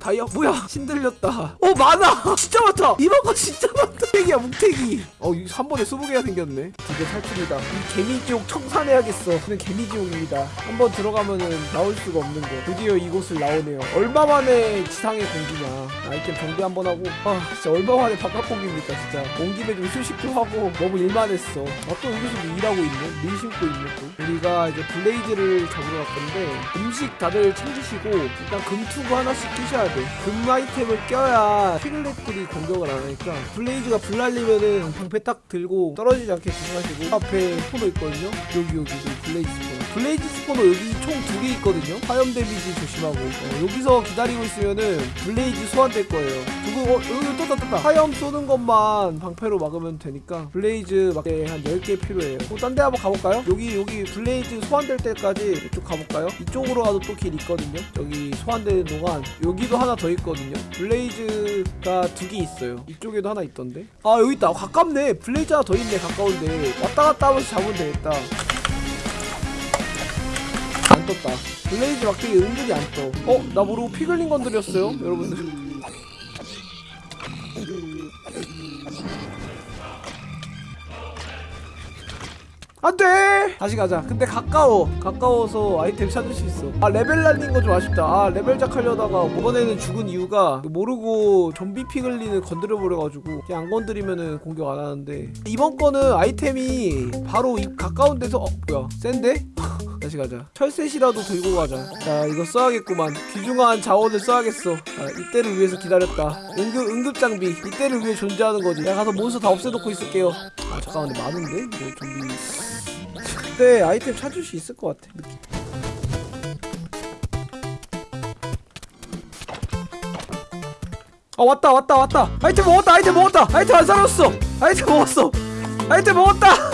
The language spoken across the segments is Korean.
다이아 뭐야? 신들렸다. 어 많아. 진짜 많다. 거 진짜 많다. 뭉태기야 뭉태기. 어한 번에 20개가 생겼네. 드디어 탈출이다. 이 개미지옥 청산해야겠어. 저는 개미지옥입니다. 한번 들어가면은 나올 수가 없는 거. 드디어 이곳을 나오네요. 얼마 만에 지상의 공기냐. 아이템 정비 한번 하고. 아 진짜 얼마 만에 바깥 공기입니까 진짜. 온 김에 좀 휴식도 하고 너무 일만 했어. 아또 여기서도 일하고 있네? 밀 심고 있네 또. 우리가 이제 블레이즈를 잡으러 갈 건데 음식 다들 챙기시고 일단 금투구 하나씩 끼셔야 돼. 금 아이템을 껴야 피글렛들이 공격을 안 하니까 블레이즈가 불날리면은 방패 딱 들고 떨어지지 않게 조심하시고 앞에 spawner 있거든요. 여기 여기 여기 blaze spawner. blaze spawner 여기 총 두 개 있거든요. 화염 데미지 조심하고 어, 여기서 기다리고 있으면은 blaze 소환될 거예요. 두고 어, 여기 떴다 떴다. 화염 쏘는 것만 방패로 막으면 되니까 blaze 막대 한 10개 필요해요. 어, 딴데 한번 가볼까요? 여기 여기 blaze 소환될 때까지 이쪽 가볼까요? 이쪽으로 가도 또 길 있거든요. 여기 소환되는 동안 여기도 하나 더 있거든요. blaze가 두 개 있어요. 이쪽에도 하나 있던데. 아 여기 있다. 가깝네. blaze 하나 더 있네. 가까운데 왔다 갔다 하면서 잡으면 되겠다. 안 떴다. blaze 막대기 은근히 안 떠. 어? 나 모르고 piglin 건드렸어요, 여러분들. 안돼 다시 가자 근데 가까워 가까워서 아이템 찾을 수 있어 아 레벨 날린 거 좀 아쉽다 아 레벨작 하려다가 이번에는 죽은 이유가 모르고 좀비 piglin을 건드려 버려가지고 그냥 안 건드리면은 공격 안 하는데 이번 거는 아이템이 바로 이 가까운 데서 어 뭐야 센데? 다시 가자. 철셋이라도 들고 가자. 자 이거 써야겠구만. 귀중한 자원을 써야겠어. 아, 이때를 위해서 기다렸다. 응급, 응급장비. 이때를 위해 존재하는 거지. 내가 가서 몬스터 다 없애놓고 있을게요. 아 잠깐만 근데 많은데? 뭐 좀비. 그때 아이템 찾을 수 있을 것 같아 느낌. 아 왔다 왔다 왔다. 아이템 먹었다 아이템 먹었다. 아이템 안 사놨어. 아이템 먹었어. 아이템 먹었다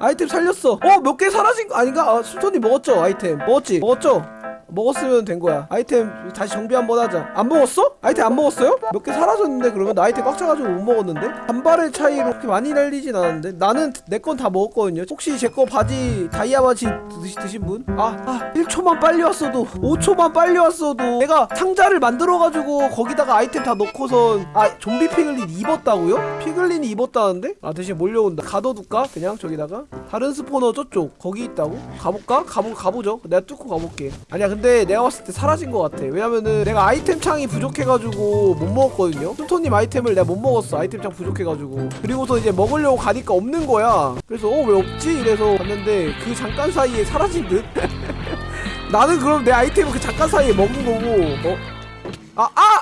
아이템 살렸어 어 몇 개 사라진 거 아닌가? 아 수톤이 먹었죠 아이템 먹었지? 먹었죠? 먹었으면 된 거야 아이템 다시 정비 한번 하자 안 먹었어? 아이템 안 먹었어요? 몇 개 사라졌는데 그러면 나 아이템 꽉 차가지고 못 먹었는데? 한 발의 차이로 그렇게 많이 날리진 않았는데 나는 내 건 다 먹었거든요 혹시 제 거 바지 다이아 바지 드시, 드신 분? 아, 아 1초만 빨리 왔어도 5초만 빨리 왔어도 내가 상자를 만들어가지고 거기다가 아이템 다 넣고선 아 좀비 피글린 입었다고요? 피글린이 입었다는데? 아 대신 몰려온다 가둬둘까? 그냥 저기다가 다른 스포너 저쪽 거기 있다고? 가볼까? 가보, 가보죠 내가 뚫고 가볼게 아니야 근데 내가 봤을 때 사라진 것 같아 왜냐면은 내가 아이템 창이 부족해가지고 못 먹었거든요 뚱토님 아이템을 내가 못 먹었어 아이템 창 부족해가지고 그리고서 이제 먹으려고 가니까 없는 거야 그래서 어 왜 없지? 이래서 봤는데 그 잠깐 사이에 사라진 듯? 나는 그럼 내 아이템을 그 잠깐 사이에 먹은 거고 어? 아! 아!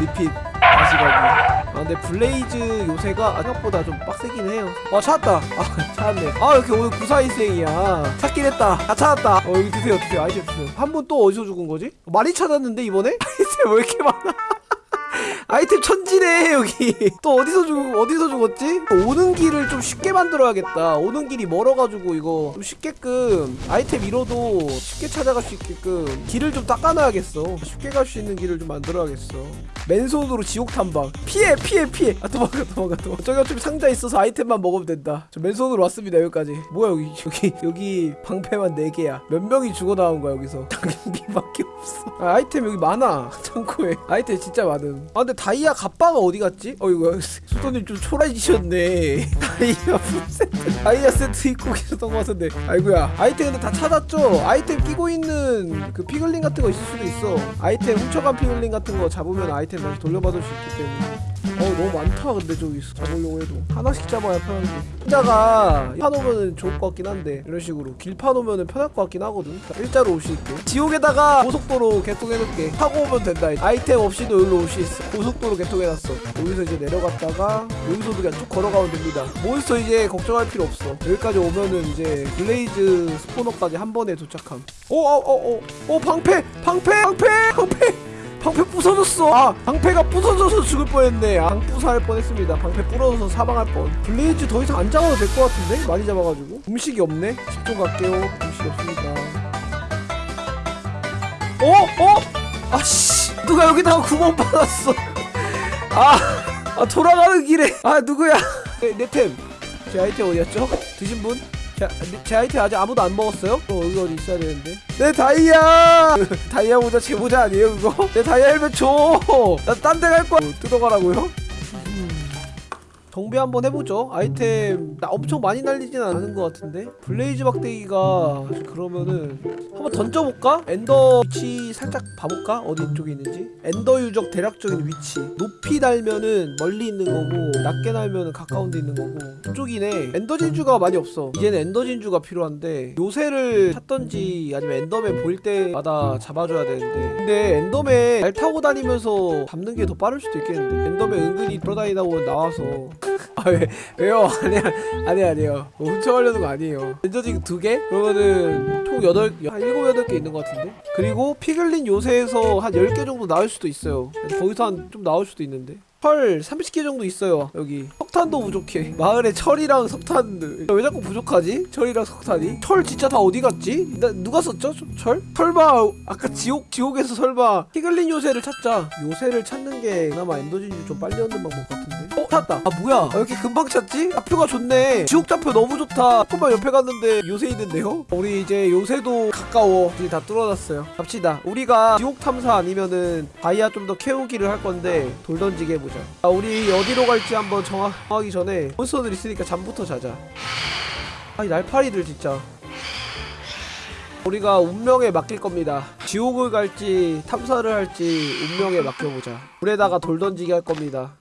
리핏 다시 가기 아 근데 blaze 요새가 생각보다 좀 빡세긴 해요. 아 찾았다. 아 찾았네. 아 이렇게 오늘 구사일생이야. 찾긴 했다. 다 찾았다. 어 여기 드세요 드세요. 아이템 드세요. 한 분 또 어디서 죽은 거지? 많이 찾았는데 이번에? 아이템 왜 이렇게 많아 아이템 천지네 여기. 또 어디서 죽 어디서 죽었지? 오는 길을 좀 쉽게 만들어야겠다. 오는 길이 멀어가지고 이거 좀 쉽게끔 아이템 잃어도 쉽게 찾아갈 수 있게끔 길을 좀 닦아놔야겠어. 쉽게 갈 수 있는 길을 좀 만들어야겠어. 맨손으로 지옥 탐방. 피해 피해 피해. 아 도망가 도망가 도망가. 저기 어차피 상자 있어서 아이템만 먹으면 된다. 저 맨손으로 왔습니다 여기까지. 뭐야 여기. 여기 여기 방패만 4개야. 몇 명이 죽어 나온 거야 여기서. 장비밖에 없어. 아, 아이템 여기 많아. 창고에. 아이템 진짜 많음 아 근데 다이아 갑바가 어디 갔지? 어이구 수도님 좀 초라해지셨네. 다이아 세트? 다이아 세트 입고 계셨던 것 같은데. 아이고야. 아이템 근데 다 찾았죠? 아이템 끼고 있는 그 piglin 같은 거 있을 수도 있어. 아이템 훔쳐간 piglin 같은 거 잡으면 아이템 다시 돌려받을 수 있기 때문에 어 너무 많다. 근데 저기서 잡으려고 해도. 하나씩 잡아야 편한데. 혼자가 파놓으면 좋을 것 같긴 한데 이런 식으로. 길 파놓으면 편할 것 같긴 하거든. 일자로 올 수 있게. 지옥에다가 고속도로 개통해놓을게. 타고 오면 된다. 아이템 없이도 여기로 올 수 있어. 고속도로 개통해놨어. 여기서 이제 내려갔다가 여기서도 그냥 쭉 걸어가면 됩니다. 몬스터 이제 걱정할 필요 없어. 여기까지 오면은 이제 blaze spawner까지 한 번에 도착함. 오오오오 오 방패! 방패! 방패! 방패 방패 부서졌어. 아 방패가 부서져서 죽을 뻔했네. 아, 방부사할 뻔했습니다. 방패 부러져서 사망할 뻔. blaze 더 이상 안 잡아도 될 것 같은데? 많이 잡아가지고. 음식이 없네? 집중 갈게요. 음식이 없습니다 어? 어? 아씨 누가 여기다가 구멍 파놨어. 아, 아 돌아가는 길에. 아 누구야? 네, 내템 제 아이템 어디였죠? 드신 분? 제, 제 아이템 아직 아무도 안 먹었어요? 어 여기 어디 있어야 되는데 내 다이아 다이아 모자 제 모자 아니에요 그거? 내 다이아 헬멧 줘 나 딴 데 갈 거야 어, 뜯어가라고요? 정비 한번 해보죠. 아이템 나 엄청 많이 날리진 않은 것 같은데. blaze 막대기가 그러면은 한번 던져볼까? ender 위치 살짝 봐볼까? 어디 쪽에 있는지? ender 유적 대략적인 위치. 높이 날면은 멀리 있는 거고 낮게 날면은 가까운 데 있는 거고. 그쪽이네. ender 진주가 많이 없어. 이제는 ender 진주가 필요한데 요새를 찾던지 아니면 enderman 보일 때마다 잡아줘야 되는데. 근데 enderman 말 타고 다니면서 잡는 게 더 빠를 수도 있겠는데. enderman 은근히 돌아다니다 보면 나와서 아 왜, 왜요? 아니야 아니야 아니에요. 뭐 훔쳐가려는 거 아니에요. ender 진주 두 개? 그러면은 총 여덟 한 일곱 여덟 개 있는 것 같은데? 그리고 piglin 요새에서 한 열 개 정도 나올 수도 있어요. 거기서 한 좀 나올 수도 있는데? 철 30개 정도 있어요 여기 석탄도 부족해. 마을에 철이랑 석탄. 왜 자꾸 부족하지? 철이랑 석탄이? 철 진짜 다 어디 갔지? 나 누가 썼죠? 저- 철? 설마 아까 지옥 지옥에서 설마 piglin 요새를 찾자. 요새를 찾는 게 그나마 ender진주 좀 빨리 얻는 방법 같은데. 어 찾았다. 아 뭐야? 아, 왜 이렇게 금방 찾지? 좌표가 좋네. 지옥 좌표 너무 좋다. 조금만 옆에 갔는데 요새 있는데요? 우리 이제 요새도 가까워. 이제 다 뚫어놨어요. 갑시다. 우리가 지옥 탐사 아니면은 다이아 좀 더 캐우기를 할 건데 돌 던지게 해보자. 아 우리 어디로 갈지 한번 정하, 정 하기 전에 몬스터들 있으니까 잠부터 자자 아이 날파리들 진짜 우리가 운명에 맡길 겁니다. 지옥을 갈지 탐사를 할지 운명에 맡겨보자. 물에다가 돌 던지게 할 겁니다.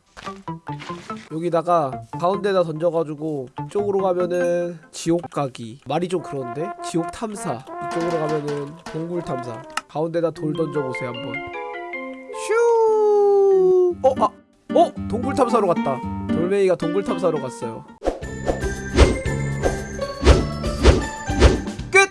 여기다가 가운데다 던져가지고 이쪽으로 가면은 지옥 가기 말이 좀 그런데 지옥 탐사 이쪽으로 가면은 동굴 탐사 가운데다 돌 던져보세요 한번 슈 어? 아! 어? 동굴 탐사로 갔다 돌멩이가 동굴 탐사로 갔어요